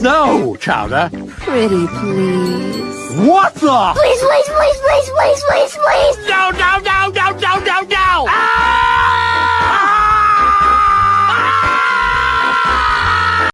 No, Chowder. Pretty please. What the? Please, please,